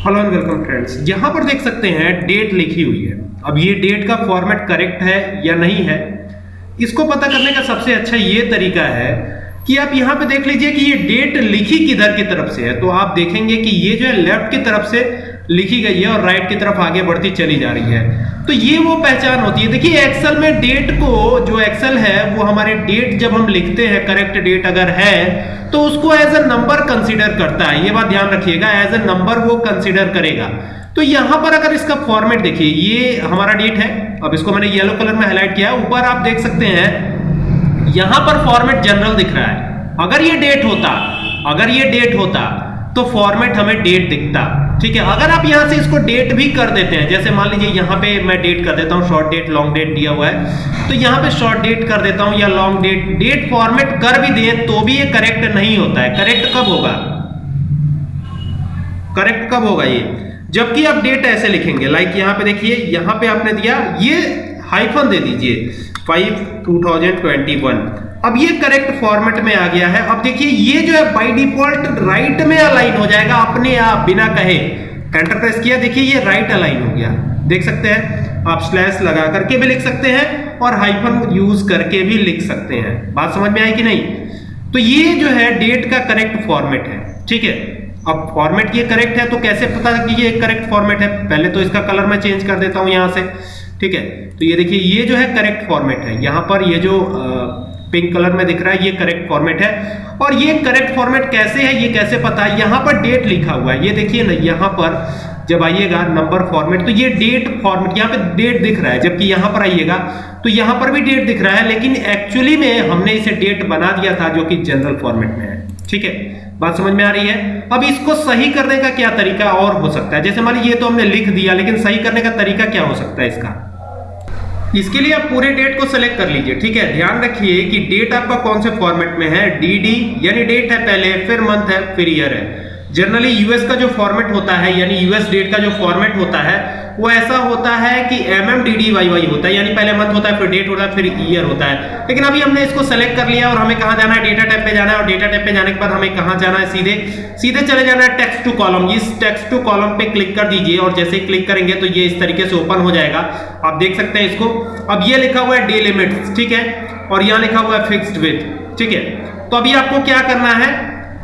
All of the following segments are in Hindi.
हेलो एंड वेलकम फ्रेंड्स यहाँ पर देख सकते हैं डेट लिखी हुई है। अब ये डेट का फॉर्मेट करेक्ट है या नहीं है? इसको पता करने का सबसे अच्छा ये तरीका है कि आप यहाँ पे देख लीजिए कि ये डेट लिखी किधर की तरफ़ से है। तो आप देखेंगे कि ये जो है लेफ़्ट की तरफ़ से लिखी गई है और राइट की तरफ़ आगे बढ़ती चली जा रही है। तो ये वो पहचान होती है। देखिए एक्सेल में डेट को जो एक्सेल है, वो हमारे डेट जब हम लिखते हैं करेक्ट डेट अगर है तो उसको एज अ नंबर कंसीडर करता है। ये बात ध्यान रखिएगा एज अ नंबर वो कंसीडर करेगा। तो यहाँ पर अगर इसका फॉर्मेट देखिए, ये हमारा डेट है। अब इसको मैंने येलो कलर में हाईलाइट किया है। ऊपर आप देख सकते हैं, यहाँ पर फॉर्मेट जनरल दिख रहा है। अगर ये डेट होता, अगर ये डेट होता तो फॉर्मेट हमें डेट दिखता। ठीक है, अगर आप यहाँ से इसको डेट भी कर देते हैं, जैसे मान लीजिए यहाँ पे मैं डेट कर देता हूँ शॉर्ट डेट लॉन्ग डेट दिया हुआ है तो यहाँ पे शॉर्ट डेट कर देता हूँ या लॉन्ग डेट डेट फॉर्मेट कर भी दें तो भी ये करेक्ट नहीं होता है। करेक्ट कब होगा? करेक्ट कब होगा ये? जबकि आप डेट ऐसे लिखेंगे लाइक यहाँ पे देखिए, यहाँ पे आपने दिया, ये हाइफन दे दीजिए 5 2021 अब ये करेक्ट फॉर्मेट में आ गया है। अब देखिए, ये जो है बाय डिफ़ॉल्ट राइट में अलाइन हो जाएगा अपने आप, बिना कहे। एंटर प्रेस किया, देखिए ये राइट अलाइन हो गया। देख सकते हैं, आप स्लैश लगा करके भी लिख सकते हैं और हाइफन यूज़ करके भी लिख सकते हैं। बात समझ में आई कि नहीं? तो ये जो है डेट का करेक्ट फॉर्मेट है, ठीक है? अब फॉर्मेट ये करेक्ट है तो कैसे पता कि ये करेक्ट फॉर्मेट है? पहले तो इसका कलर मैं चेंज कर देता हूँ यहाँ से, ठीक है? तो ये देखिए, ये जो है करेक्ट फॉर्मेट है। यहाँ पर ये जो पिंक कलर में दिख रहा है, ये करेक्ट फॉर्मेट है। और ये करेक्ट फॉर्मेट कैसे है, ये कैसे पता है? यहाँ पर डेट लिखा हुआ है। ये देखिए ना, यहाँ पर जब आइएगा नंबर फॉर्मेट तो ये डेट फॉर्मेट यहाँ पे डेट दिख रहा है। जबकि यहाँ पर आइएगा तो यहाँ पर भी डेट दिख रहा है, लेकिन एक्चुअली में हमने इसे डेट बना दिया था, जो कि जनरल फॉर्मेट में है। ठीक है? बात समझ में आ रही है? अब इसको सही करने का क्या तरीका और हो सकता है? जैसे मान ये तो हमने लिख दिया, लेकिन सही करने का तरीका क्या हो सकता है इसका? इसके लिए आप पूरे डेट को सेलेक्ट कर लीजिए, ठीक है? ध्यान रखिए कि डेट आपका कौन से फॉर्मेट में है? डी डी यानी डेट है पहले, फिर मंथ है, फिर ईयर है। जनरली यूएस का जो फॉर्मेट होता है, यानी यूएस डेट का जो फॉर्मेट होता है वो ऐसा होता है कि M M D D Y Y होता है, यानी पहले मंथ होता है, फिर डेट होता है, फिर ईयर होता है। लेकिन अभी हमने इसको सेलेक्ट कर लिया और हमें कहाँ जाना है? डेटा टाइप पे जाना है और डेटा टाइप पे जाने के बाद हमें कहाँ जाना है? सीधे सीधे चले जाना है टेक्स्ट टू कॉलम इस टेक्स्ट टू कॉलम पे क्लिक कर दीजिए और जैसे ही क्लिक करेंगे तो ये इस तरीके से ओपन हो जाएगा। आप देख सकते हैं इसको। अब ये लिखा हुआ है डे लिमिट ठीक है? और यहाँ लिखा हुआ है फिक्स्ड विथ ठीक है? तो अभी आपको क्या करना है?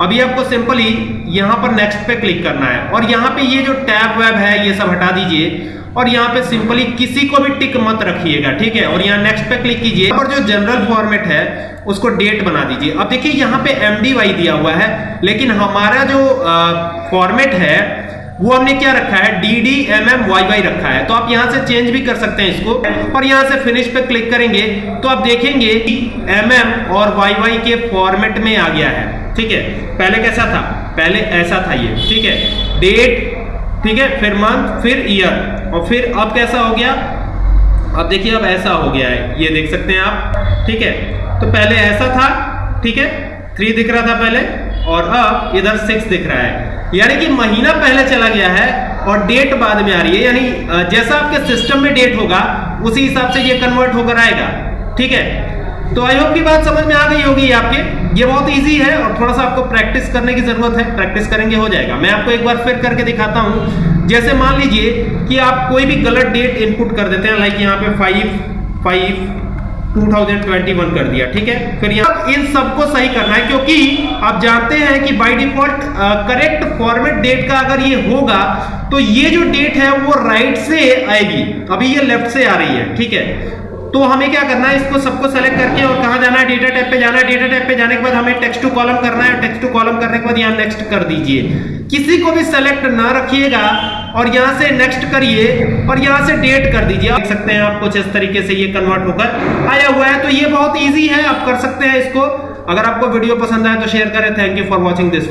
अभी आपको सिंपली यहाँ पर नेक्स्ट पे क्लिक करना है। और यहाँ पे ये जो टैब वेब है, ये सब हटा दीजिए। और यहाँ पे सिंपली किसी को भी टिक मत रखिएगा, ठीक है? और यहाँ नेक्स्ट पे क्लिक कीजिए। और जो जनरल फॉर्मेट है, उसको डेट बना दीजिए। अब देखिए, यहाँ पे एमडीवाई दिया हुआ है, लेकिन हमारा जो फॉर्मेट है, वो हमने क्या रखा है? D D M M Y Y रखा है। तो आप यहाँ से चेंज भी कर सकते हैं इसको। और यहाँ से फिनिश पे क्लिक करेंगे तो आप देखेंगे एम एम और वाई वाई के फॉर्मेट में आ गया है। ठीक है? पहले कैसा था? पहले ऐसा था ये, ठीक है? डेट ठीक है? फिर मंथ फिर ईयर और फिर अब कैसा हो गया? अब देखिए, अब ऐसा हो गया है। ये देख सकते हैं आप, ठीक है? तो पहले ऐसा था, ठीक है? थ्री दिख रहा था पहले, और अब इधर सिक्स दिख रहा है। यानी कि महीना पहले चला गया है, और डेट बाद में आ रही है। यानी जैसा आपके सिस्टम में डेट होगा, उसी हिसाब से ये कन्वर्ट होकर आएगा, ठीक है? तो आई होप की बात समझ में आ गई होगी आपके। ये बहुत इजी है और थोड़ा सा आपको प्रैक्टिस करने की ज़रूरत है। प्रैक्टिस करेंगे, हो जाएगा। मैं आपको एक बार फिर करके दिखाता हूँ। जैसे मान लीजिए कि आप कोई भी गलत डेट इनपुट कर देते हैं लाइक यहाँ पे फाइव फाइव 2021 कर दिया, ठीक है? फिर यहाँ इन सबको सही करना है, क्योंकि आप जानते हैं कि by default correct format date का अगर ये होगा तो ये जो डेट है, वो राइट से आएगी। अभी ये लेफ़्ट से आ रही है, ठीक है? तो हमें क्या करना है? इसको सबको सेलेक्ट करके और कहा जाना है? डेटा टाइप पे जाना है। डेटा टाइप पे जाने के बाद हमें टेक्स्ट टू कॉलम करना है टेक्स्ट टू कॉलम करने के बाद यहाँ नेक्स्ट कर दीजिए। किसी को भी सेलेक्ट ना रखिएगा और यहाँ से नेक्स्ट करिए और यहाँ से डेट कर दीजिए। देख सकते हैं आप कुछ इस तरीके से ये कन्वर्ट होकर आया हुआ है। तो ये बहुत ईजी है। आप कर सकते हैं इसको। अगर आपको वीडियो पसंद आए तो शेयर करें। Thank you for watching this